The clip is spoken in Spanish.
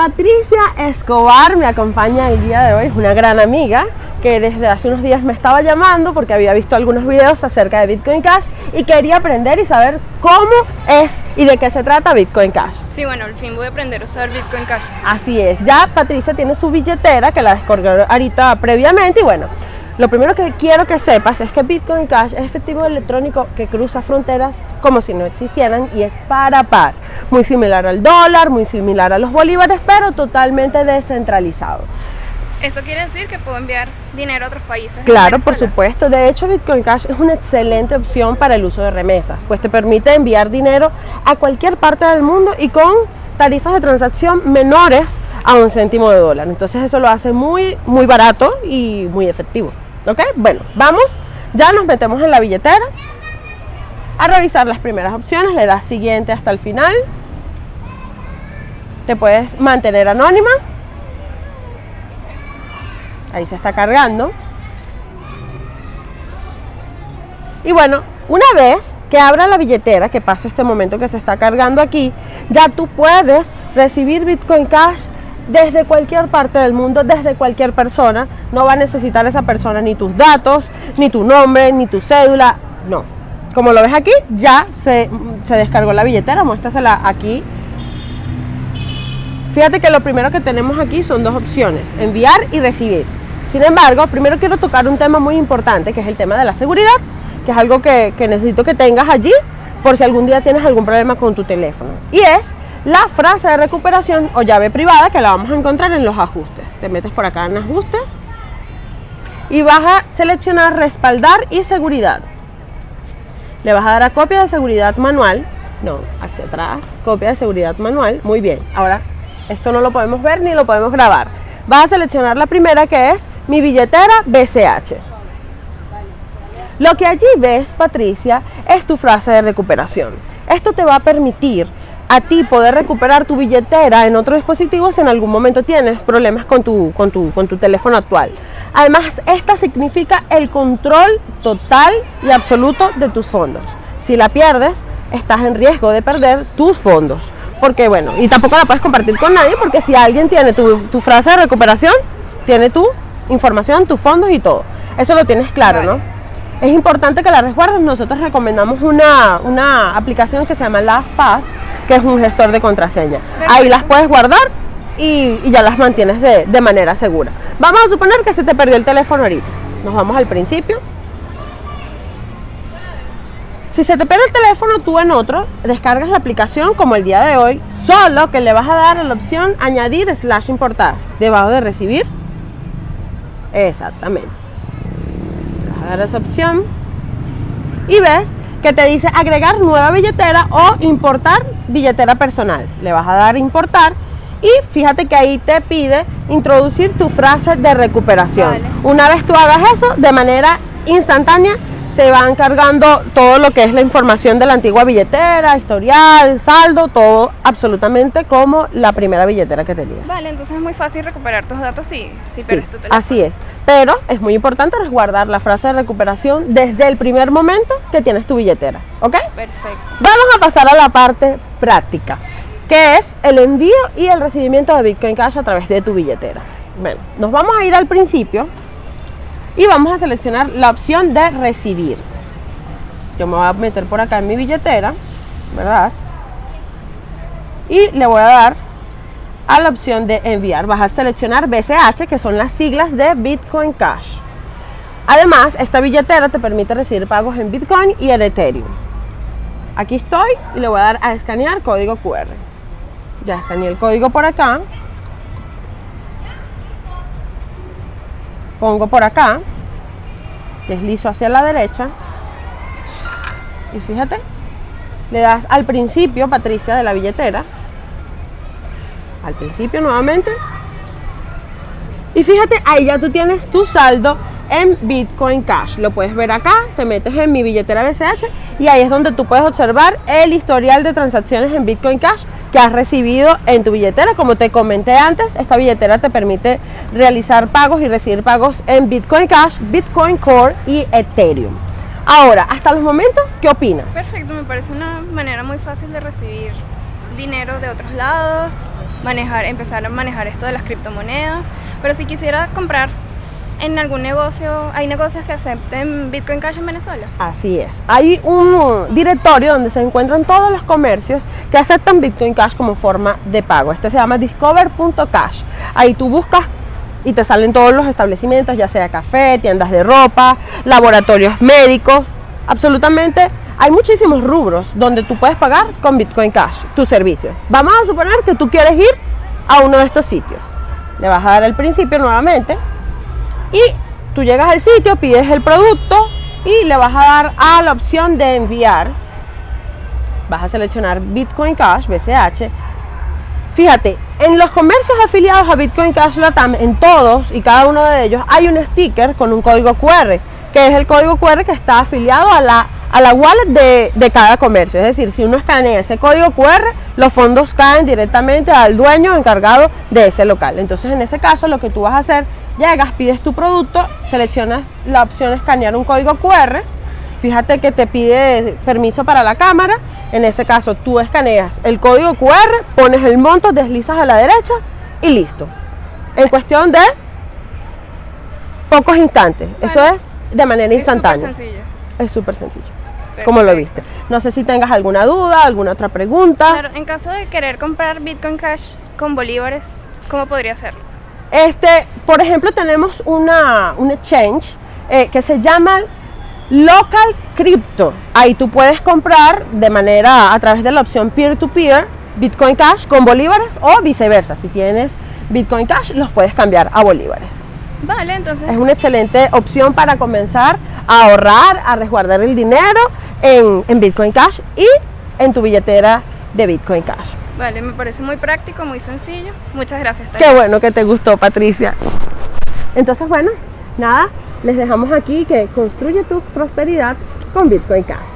Patricia Escobar me acompaña el día de hoy, es una gran amiga que desde hace unos días me estaba llamando porque había visto algunos videos acerca de Bitcoin Cash y quería aprender y saber cómo es y de qué se trata Bitcoin Cash. Sí, bueno, al fin voy a aprender a usar Bitcoin Cash. Así es, ya Patricia tiene su billetera que la descargó ahorita previamente y bueno, lo primero que quiero que sepas es que Bitcoin Cash es efectivo electrónico que cruza fronteras como si no existieran y es para par. Muy similar al dólar, muy similar a los bolívares, pero totalmente descentralizado. ¿Eso quiere decir que puedo enviar dinero a otros países? Claro, por supuesto. De hecho, Bitcoin Cash es una excelente opción para el uso de remesas, pues te permite enviar dinero a cualquier parte del mundo y con tarifas de transacción menores a un céntimo de dólar. Entonces eso lo hace muy, muy barato y muy efectivo. ¿Ok? Bueno, vamos, ya nos metemos en la billetera a revisar las primeras opciones, le das siguiente hasta el final. Te puedes mantener anónima Ahí se está cargando. Y bueno, una vez que abra la billetera, que pasa este momento que se está cargando aquí, ya tú puedes recibir Bitcoin Cash desde cualquier parte del mundo, desde cualquier persona. No va a necesitar esa persona ni tus datos, ni tu nombre, ni tu cédula. No. Como lo ves aquí, ya se, se descargó la billetera. Muéstrasela aquí Fíjate que lo primero que tenemos aquí son dos opciones, enviar y recibir. Sin embargo, primero quiero tocar un tema muy importante, que es el tema de la seguridad, que es algo que, necesito que tengas allí por si algún día tienes algún problema con tu teléfono. Y es la frase de recuperación o llave privada que la vamos a encontrar en los ajustes. Te metes por acá en ajustes y vas a seleccionar respaldar y seguridad. Le vas a dar a copia de seguridad manual, no, hacia atrás, copia de seguridad manual, muy bien. Ahora, esto no lo podemos ver ni lo podemos grabar. Vas a seleccionar la primera que es mi billetera BCH. Lo que allí ves, Patricia, es tu frase de recuperación. Esto te va a permitir a ti poder recuperar tu billetera en otro dispositivo si en algún momento tienes problemas con tu, con tu, con tu teléfono actual. Además, esta significa el control total y absoluto de tus fondos. Si la pierdes, estás en riesgo de perder tus fondos. Porque bueno, y tampoco la puedes compartir con nadie porque si alguien tiene tu, tu frase de recuperación, tiene tu información, tus fondos y todo. Eso lo tienes claro, ¿no? Es importante que la resguardes. Nosotros recomendamos una, una aplicación que se llama LastPass, que es un gestor de contraseña. Ahí las puedes guardar y, y ya las mantienes de, de manera segura. Vamos a suponer que se te perdió el teléfono ahorita. Nos vamos al principio. Si se te pierde el teléfono, tú en otro, descargas la aplicación como el día de hoy, solo que le vas a dar a la opción añadir slash importar, debajo de recibir Exactamente. Vas a dar esa opción y ves que te dice agregar nueva billetera o importar billetera personal. Le vas a dar importar y fíjate que ahí te pide introducir tu frase de recuperación. Una vez tú hagas eso, de manera instantánea se van cargando todo lo que es la información de la antigua billetera, historial, saldo, todo absolutamente como la primera billetera que tenías. Vale, entonces es muy fácil recuperar tus datos si, si sí, tu teléfono. Así es, pero es muy importante resguardar la frase de recuperación desde el primer momento que tienes tu billetera, ¿ok? Perfecto. Vamos a pasar a la parte práctica, que es el envío y el recibimiento de Bitcoin Cash a través de tu billetera. Bueno, nos vamos a ir al principio y vamos a seleccionar la opción de recibir. Yo me voy a meter por acá en mi billetera, ¿verdad? Y le voy a dar a la opción de enviar. Vas a seleccionar BCH, que son las siglas de Bitcoin Cash. Además, esta billetera te permite recibir pagos en Bitcoin y en Ethereum. Aquí estoy y le voy a dar a escanear código QR. Ya escaneé el código por acá. pongo por acá, deslizo hacia la derecha y fíjate, le das al principio, Patricia, de la billetera, al principio nuevamente y fíjate, ahí ya tú tienes tu saldo en Bitcoin Cash. Lo puedes ver acá, te metes en mi billetera BCH y ahí es donde tú puedes observar el historial de transacciones en Bitcoin Cash que has recibido en tu billetera. Como te comenté antes, esta billetera te permite realizar pagos y recibir pagos en Bitcoin Cash, Bitcoin Core y Ethereum. Ahora, hasta los momentos, ¿qué opinas? Perfecto, me parece una manera muy fácil de recibir dinero de otros lados manejar, empezar a manejar esto de las criptomonedas. Pero si quisiera comprar en algún negocio, ¿hay negocios que acepten Bitcoin Cash en Venezuela? Así es. Hay un directorio donde se encuentran todos los comercios que aceptan Bitcoin Cash como forma de pago. Este se llama discover.cash. Ahí tú buscas y te salen todos los establecimientos, ya sea café, tiendas de ropa, laboratorios médicos, absolutamente hay muchísimos rubros donde tú puedes pagar con Bitcoin Cash tus servicios. Vamos a suponer que tú quieres ir a uno de estos sitios. Le vas a dar el principio nuevamente y tú llegas al sitio, pides el producto y le vas a dar a la opción de enviar. Vas a seleccionar Bitcoin Cash, BCH. Fíjate, en los comercios afiliados a Bitcoin Cash Latam, en todos y cada uno de ellos, hay un sticker con un código QR, que es el código QR que está afiliado a la a la wallet de, cada comercio. Es decir, si uno escanea ese código QR, los fondos caen directamente al dueño encargado de ese local. Entonces, en ese caso, lo que tú vas a hacer, llegas, pides tu producto, seleccionas la opción escanear un código QR. Fíjate que te pide permiso para la cámara. En ese caso, tú escaneas el código QR, pones el monto, deslizas a la derecha y listo. En cuestión de pocos instantes. Eso es de manera instantánea. Es súper sencillo como lo viste. No sé si tengas alguna duda, alguna otra pregunta. Claro, en caso de querer comprar Bitcoin Cash con bolívares, ¿cómo podría hacerlo? Este, por ejemplo, tenemos una, un exchange eh, que se llama Local Crypto. Ahí tú puedes comprar de manera, a través de la opción peer-to-peer, -peer, Bitcoin Cash con bolívares o viceversa. Si tienes Bitcoin Cash, los puedes cambiar a bolívares. Vale, entonces. Es una excelente opción para comenzar a ahorrar, a resguardar el dinero en, Bitcoin Cash y en tu billetera de Bitcoin Cash. Vale, me parece muy práctico, muy sencillo. Muchas gracias. Qué bueno que te gustó, Patricia. Entonces, bueno, nada, les dejamos aquí que construye tu prosperidad con Bitcoin Cash.